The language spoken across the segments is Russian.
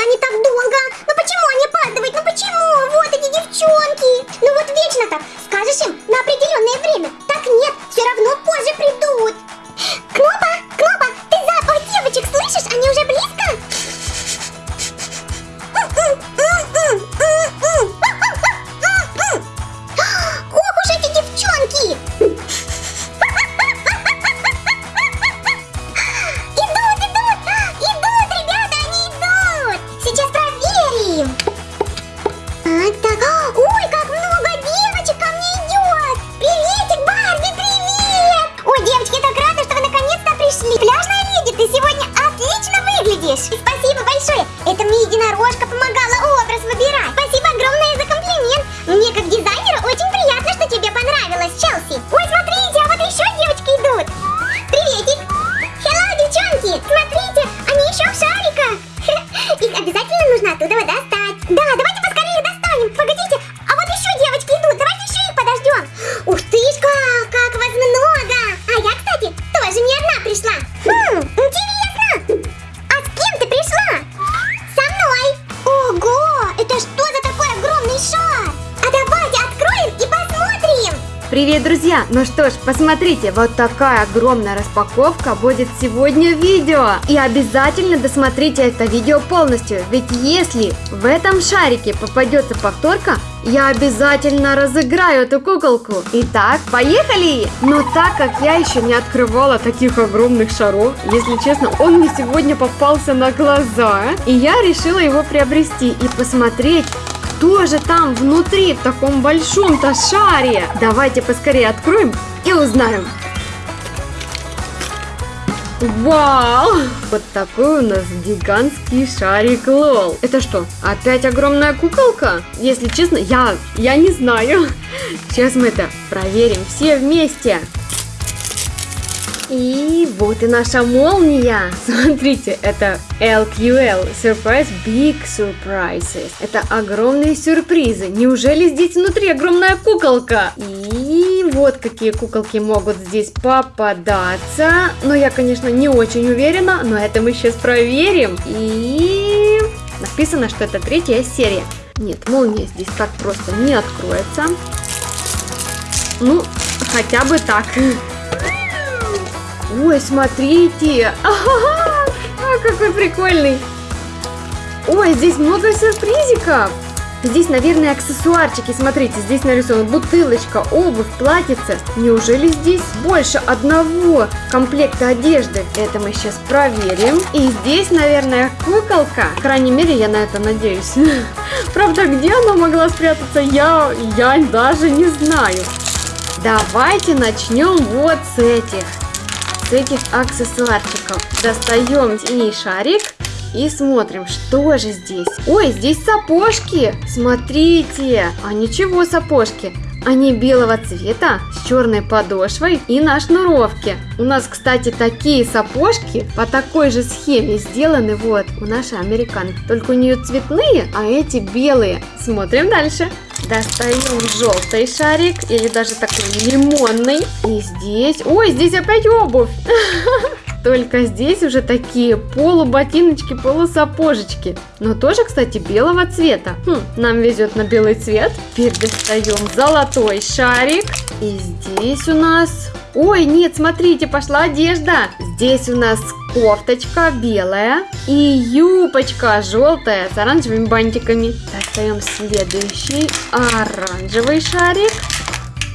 они так долго? Ну почему они опаздывают? Ну почему? Вот эти девчонки. Ну вот вечно так. Скажешь им на определенное время. Так нет, все равно позже придут. Привет, друзья! Ну что ж, посмотрите, вот такая огромная распаковка будет сегодня в видео. И обязательно досмотрите это видео полностью, ведь если в этом шарике попадется повторка, я обязательно разыграю эту куколку. Итак, поехали! Но так как я еще не открывала таких огромных шаров, если честно, он мне сегодня попался на глаза, и я решила его приобрести и посмотреть, кто же там внутри в таком большом-то шаре? Давайте поскорее откроем и узнаем. Вау! Вот такой у нас гигантский шарик Лол. Это что, опять огромная куколка? Если честно, я, я не знаю. Сейчас мы это проверим все вместе. И вот и наша молния. Смотрите, это LQL Surprise Big Surprises. Это огромные сюрпризы. Неужели здесь внутри огромная куколка? И вот какие куколки могут здесь попадаться. Но я, конечно, не очень уверена, но это мы сейчас проверим. И написано, что это третья серия. Нет, молния здесь так просто не откроется. Ну, хотя бы так. Ой, смотрите! А, какой прикольный! Ой, здесь много сюрпризиков! Здесь, наверное, аксессуарчики. Смотрите, здесь нарисована бутылочка, обувь, платьице. Неужели здесь больше одного комплекта одежды? Это мы сейчас проверим. И здесь, наверное, куколка. По крайней мере, я на это надеюсь. Правда, где она могла спрятаться, я, я даже не знаю. Давайте начнем вот с этих с этих аксессуарчиков. Достаем синий шарик и смотрим, что же здесь. Ой, здесь сапожки. Смотрите. А ничего сапожки. Они белого цвета с черной подошвой и на шнуровке. У нас, кстати, такие сапожки по такой же схеме сделаны вот у нашей американки. Только у нее цветные, а эти белые. Смотрим дальше. Достаем желтый шарик или даже такой лимонный. И здесь... Ой, здесь опять обувь. Только здесь уже такие полуботиночки, полусапожечки. Но тоже, кстати, белого цвета. Хм, нам везет на белый цвет. Теперь достаем золотой шарик. И здесь у нас... Ой, нет, смотрите, пошла одежда. Здесь у нас кофточка белая и юбочка желтая с оранжевыми бантиками. Достаем следующий оранжевый шарик.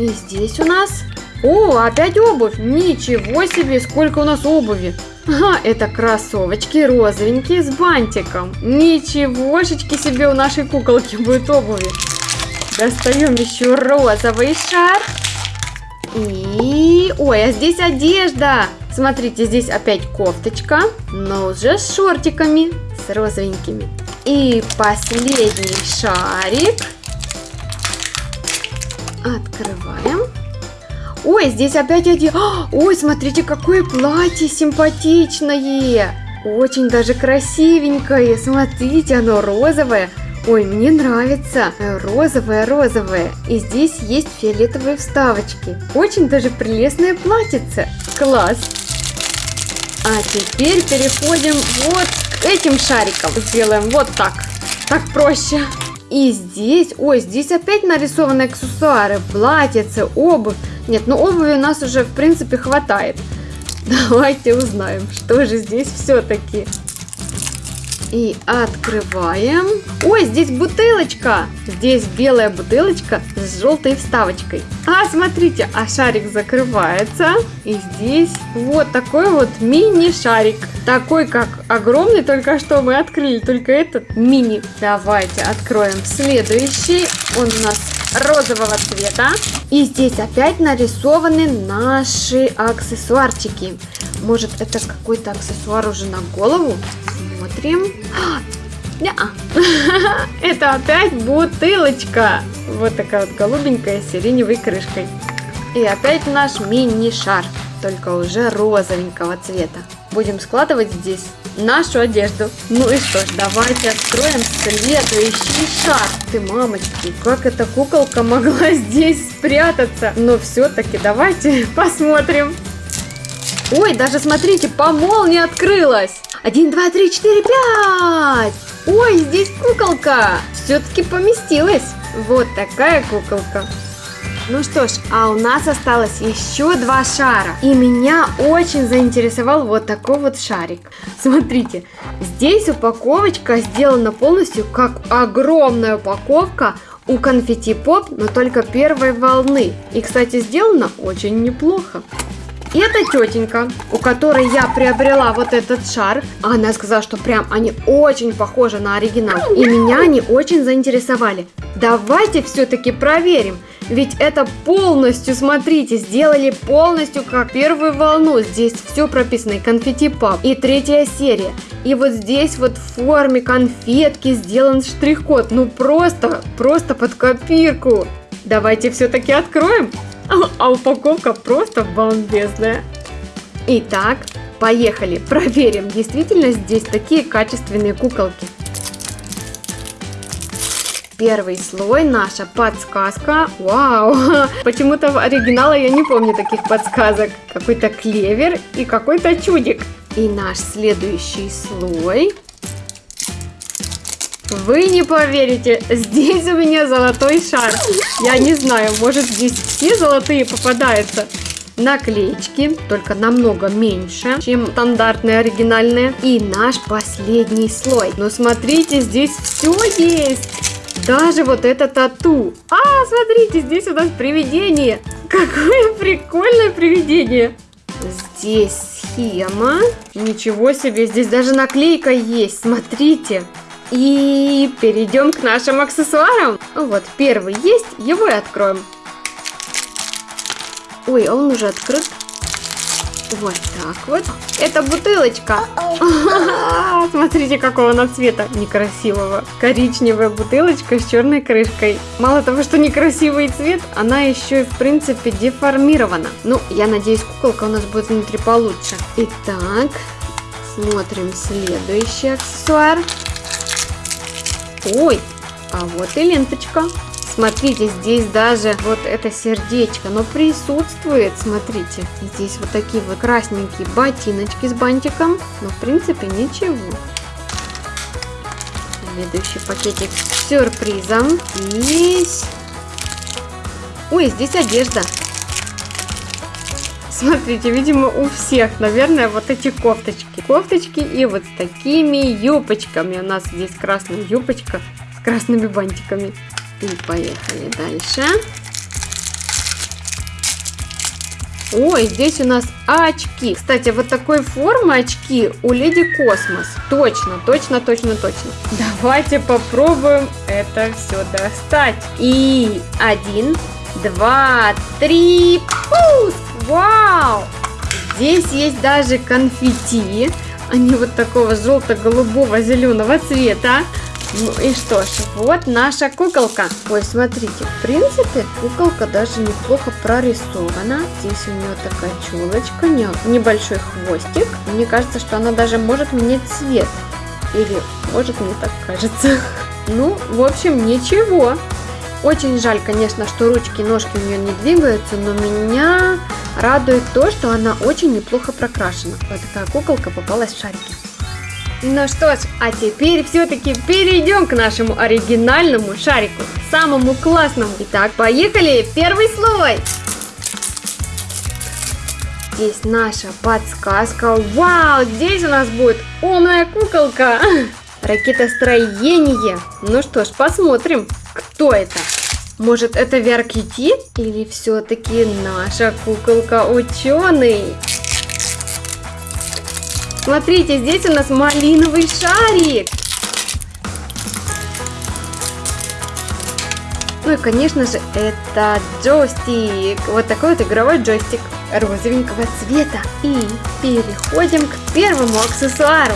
И здесь у нас о, опять обувь! Ничего себе, сколько у нас обуви! Ага, это кроссовочки розовенькие с бантиком. Ничегошечки себе у нашей куколки будет обуви. Достаем еще розовый шар. И... Ой, а здесь одежда. Смотрите, здесь опять кофточка, но уже с шортиками, с розовенькими. И последний шарик. Открываем. Ой, здесь опять один. Ой, смотрите, какое платье симпатичное. Очень даже красивенькое. Смотрите, оно розовое. Ой, мне нравится. Розовое-розовое. И здесь есть фиолетовые вставочки. Очень даже прелестное платьице. Класс. А теперь переходим вот к этим шариком сделаем вот так. Так проще. И здесь, ой, здесь опять нарисованы аксессуары, платьице, обувь. Нет, ну обуви у нас уже, в принципе, хватает. Давайте узнаем, что же здесь все-таки. И открываем. Ой, здесь бутылочка. Здесь белая бутылочка с желтой вставочкой. А, смотрите, а шарик закрывается. И здесь вот такой вот мини-шарик. Такой, как огромный, только что мы открыли, только этот мини. Давайте откроем следующий. Он у нас розового цвета. И здесь опять нарисованы наши аксессуарчики. Может, это какой-то аксессуар уже на голову? Смотрим. Это опять бутылочка. Вот такая вот голубенькая с сиреневой крышкой. И опять наш мини-шар, только уже розовенького цвета. Будем складывать здесь нашу одежду. Ну и что ж, давайте откроем следующий шар. Ты, мамочки, как эта куколка могла здесь спрятаться? Но все-таки давайте посмотрим. Ой, даже смотрите, по молнии открылась. Один, два, три, четыре, пять. Ой, здесь куколка. Все-таки поместилась. Вот такая куколка. Ну что ж, а у нас осталось еще два шара. И меня очень заинтересовал вот такой вот шарик. Смотрите, здесь упаковочка сделана полностью как огромная упаковка у конфетти поп, но только первой волны. И, кстати, сделано очень неплохо. И это тетенька, у которой я приобрела вот этот шар. Она сказала, что прям они очень похожи на оригинал. И меня они очень заинтересовали. Давайте все-таки проверим. Ведь это полностью, смотрите, сделали полностью как первую волну. Здесь все прописано, и конфетти пап, и третья серия. И вот здесь вот в форме конфетки сделан штрих-код. Ну просто, просто под копирку. Давайте все-таки откроем. А упаковка просто бомбезная. Итак, поехали, проверим, действительно здесь такие качественные куколки. Первый слой наша подсказка. Вау! Почему-то в оригинала я не помню таких подсказок. Какой-то клевер и какой-то чудик. И наш следующий слой. Вы не поверите, здесь у меня золотой шар. Я не знаю, может здесь все золотые попадаются. Наклеечки, только намного меньше, чем стандартные оригинальные. И наш последний слой. Но смотрите, здесь все есть. Даже вот это тату. А, смотрите, здесь у нас привидение. Какое прикольное привидение. Здесь схема. Ничего себе, здесь даже наклейка есть. Смотрите. И перейдем к нашим аксессуарам. Вот, первый есть, его и откроем. Ой, а он уже открыт. Вот так вот. Это бутылочка. Смотрите, какого она цвета некрасивого. Коричневая бутылочка с черной крышкой. Мало того, что некрасивый цвет, она еще и в принципе деформирована. Ну, я надеюсь, куколка у нас будет внутри получше. Итак, смотрим следующий аксессуар. Ой, а вот и ленточка. Смотрите, здесь даже вот это сердечко, но присутствует, смотрите. Здесь вот такие вот красненькие ботиночки с бантиком, но в принципе ничего. Следующий пакетик с сюрпризом. Здесь... Ой, здесь одежда. Смотрите, видимо, у всех, наверное, вот эти кофточки. Кофточки и вот с такими юбочками. У нас здесь красная юбочка с красными бантиками. И поехали дальше. Ой, здесь у нас очки. Кстати, вот такой формы очки у Леди Космос. Точно, точно, точно, точно. Давайте попробуем это все достать. И один, два, три, пуск! Вау! Здесь есть даже конфетти. Они вот такого желто-голубого зеленого цвета. Ну и что ж, вот наша куколка. Ой, смотрите, в принципе, куколка даже неплохо прорисована. Здесь у нее такая челочка, небольшой хвостик. Мне кажется, что она даже может менять цвет. Или, может, мне так кажется. Ну, в общем, ничего. Очень жаль, конечно, что ручки и ножки у нее не двигаются, но меня радует то, что она очень неплохо прокрашена. Вот такая куколка попалась в шарики. Ну что ж, а теперь все-таки перейдем к нашему оригинальному шарику, самому классному. Итак, поехали, первый слой. Здесь наша подсказка. Вау, здесь у нас будет умная куколка. Ракетостроение. Ну что ж, посмотрим, кто это. Может, это VR-Kitty? Или все-таки наша куколка ученый? Смотрите, здесь у нас малиновый шарик. Ну и, конечно же, это джойстик. Вот такой вот игровой джойстик розовенького цвета. И переходим к первому аксессуару.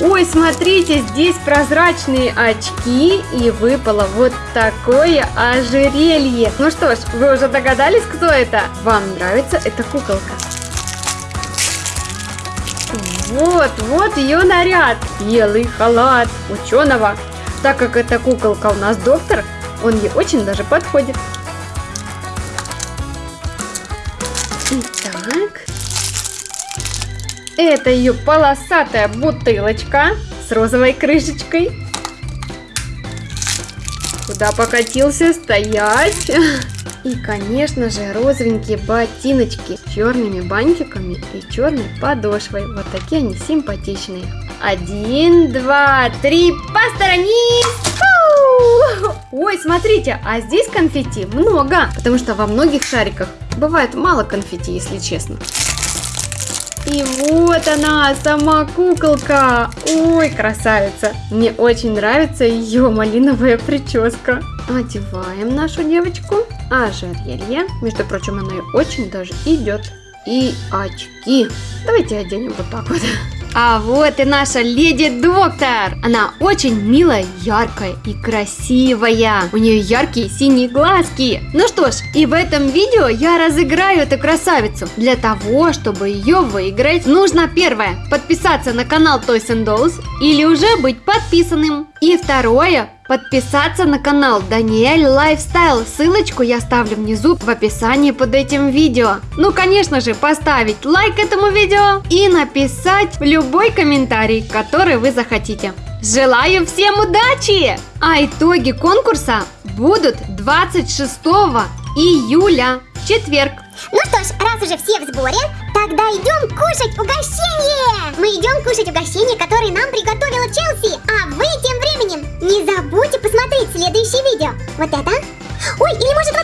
Ой, смотрите, здесь прозрачные очки и выпало вот такое ожерелье. Ну что ж, вы уже догадались, кто это? Вам нравится эта куколка? Вот, вот ее наряд. Белый халат ученого. Так как эта куколка у нас доктор, он ей очень даже подходит. Итак, это ее полосатая бутылочка с розовой крышечкой. Куда покатился стоять? И, конечно же, розовенькие ботиночки с черными бантиками и черной подошвой. Вот такие они симпатичные. Один, два, три, посторонись! Ой, смотрите, а здесь конфетти много, потому что во многих шариках бывает мало конфетти, если честно. И вот она, сама куколка. Ой, красавица. Мне очень нравится ее малиновая прическа. Одеваем нашу девочку. Ожерелье. Между прочим, она ей очень даже идет. И очки. Давайте оденем вот так вот. А вот и наша леди-доктор. Она очень милая, яркая и красивая. У нее яркие синие глазки. Ну что ж, и в этом видео я разыграю эту красавицу. Для того, чтобы ее выиграть, нужно первое, подписаться на канал Toys and Dolls или уже быть подписанным. И второе, подписаться на канал Даниэль Lifestyle. Ссылочку я оставлю внизу в описании под этим видео. Ну, конечно же, поставить лайк этому видео и написать любой комментарий, который вы захотите. Желаю всем удачи! А итоги конкурса будут 26 июля, четверг. Ну что ж, раз уже все в сборе, Тогда идем кушать угощение! Мы идем кушать угощение, которое нам приготовила Челси. А вы тем временем не забудьте посмотреть следующее видео. Вот это. Ой, или может